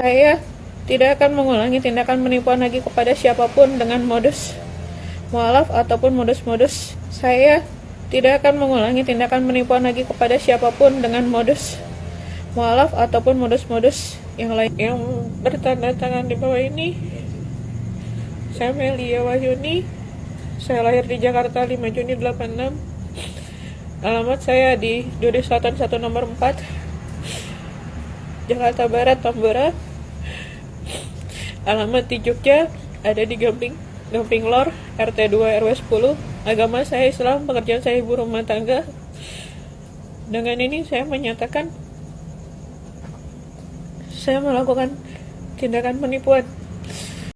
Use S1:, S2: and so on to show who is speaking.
S1: Saya tidak akan mengulangi tindakan penipuan lagi kepada siapa pun dengan modus mualaf ataupun modus-modus. Saya tidak akan mengulangi tindakan penipuan lagi kepada siapa pun dengan modus mualaf ataupun modus-modus yang lain yang bertanda tangan di bawah ini. Saya Melia Wahyuni. Saya lahir di Jakarta 5 Juni 86. Alamat saya di Duri Selatan 1 nomor 4 Jakarta Barat Tambora Alamat di Jogja ada di Gamping Gamping Lor RT 2 RW 10 Agama saya Islam, pekerjaan saya ibu rumah tangga. Dengan ini saya menyatakan Saya melakukan tindakan penipuan